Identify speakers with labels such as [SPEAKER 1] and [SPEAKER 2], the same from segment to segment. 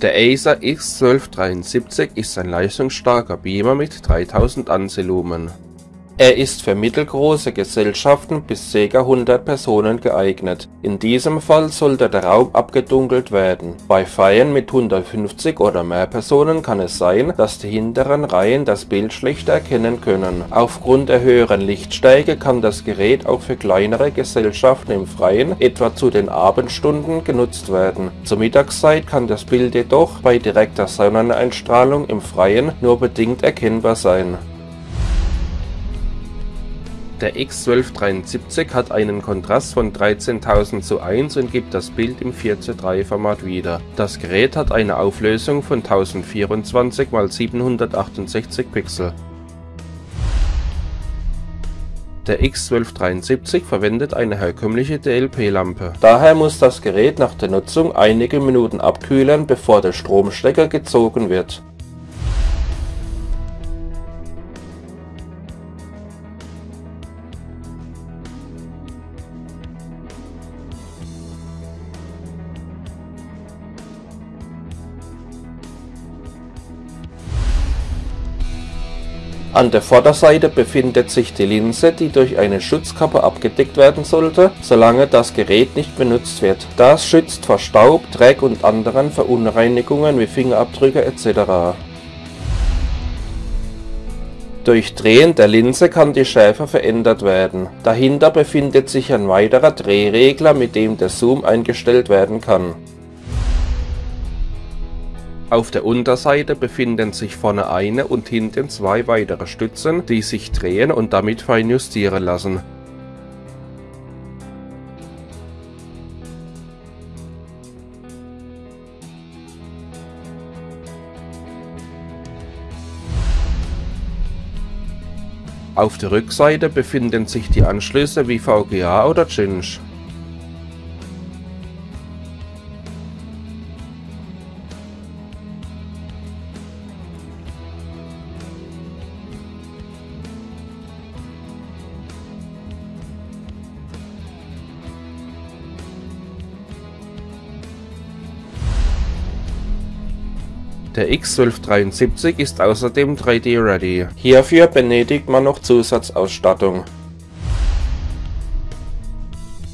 [SPEAKER 1] Der Acer X1273 ist ein leistungsstarker Beamer mit 3000 Ansilumen. Er ist für mittelgroße Gesellschaften bis ca. 100 Personen geeignet, in diesem Fall sollte der Raum abgedunkelt werden. Bei Feiern mit 150 oder mehr Personen kann es sein, dass die hinteren Reihen das Bild schlechter erkennen können. Aufgrund der höheren Lichtstärke kann das Gerät auch für kleinere Gesellschaften im Freien, etwa zu den Abendstunden, genutzt werden. Zur Mittagszeit kann das Bild jedoch bei direkter Sonneneinstrahlung im Freien nur bedingt erkennbar sein. Der X1273 hat einen Kontrast von 13.000 zu 1 und gibt das Bild im 4 zu 3 Format wieder. Das Gerät hat eine Auflösung von 1024 x 768 Pixel. Der X1273 verwendet eine herkömmliche DLP-Lampe. Daher muss das Gerät nach der Nutzung einige Minuten abkühlen, bevor der Stromstecker gezogen wird An der Vorderseite befindet sich die Linse, die durch eine Schutzkappe abgedeckt werden sollte, solange das Gerät nicht benutzt wird. Das schützt vor Staub, Dreck und anderen Verunreinigungen wie Fingerabdrücke etc. Durch Drehen der Linse kann die Schärfe verändert werden. Dahinter befindet sich ein weiterer Drehregler, mit dem der Zoom eingestellt werden kann auf der Unterseite befinden sich vorne eine und hinten zwei weitere Stützen, die sich drehen und damit fein justieren lassen. Auf der Rückseite befinden sich die Anschlüsse wie VGA oder Cinch. Der X1273 ist außerdem 3D-ready. Hierfür benötigt man noch Zusatzausstattung.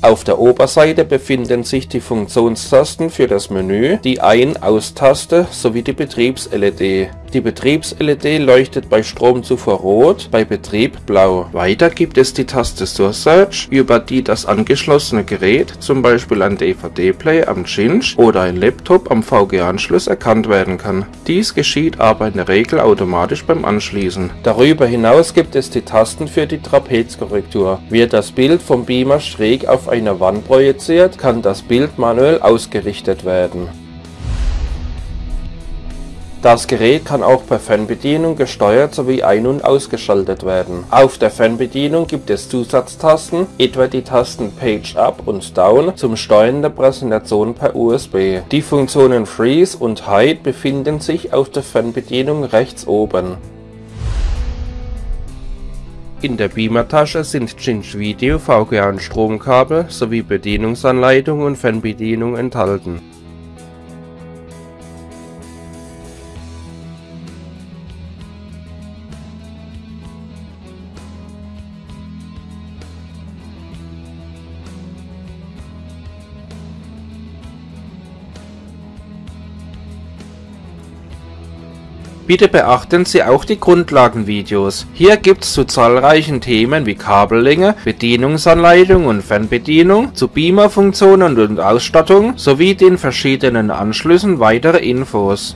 [SPEAKER 1] Auf der Oberseite befinden sich die Funktionstasten für das Menü, die Ein-Aus-Taste sowie die Betriebs-LED. Die Betriebs-LED leuchtet bei Stromzufuhr rot, bei Betrieb blau. Weiter gibt es die Taste Source Search, über die das angeschlossene Gerät, zum Beispiel ein DVD-Player am Cinch oder ein Laptop am VGA-Anschluss erkannt werden kann. Dies geschieht aber in der Regel automatisch beim Anschließen. Darüber hinaus gibt es die Tasten für die Trapezkorrektur. Wird das Bild vom Beamer schräg auf eine Wand projiziert, kann das Bild manuell ausgerichtet werden. Das Gerät kann auch per Fernbedienung gesteuert sowie ein- und ausgeschaltet werden. Auf der Fernbedienung gibt es Zusatztasten, etwa die Tasten Page Up und Down zum Steuern der Präsentation per USB. Die Funktionen Freeze und Hide befinden sich auf der Fernbedienung rechts oben. In der Beamer-Tasche sind Cinch Video, VGA und Stromkabel sowie Bedienungsanleitung und Fernbedienung enthalten Bitte beachten Sie auch die Grundlagenvideos. Hier gibt's zu zahlreichen Themen wie Kabellänge, Bedienungsanleitung und Fernbedienung, zu Beamer-Funktionen und Ausstattung sowie den verschiedenen Anschlüssen weitere Infos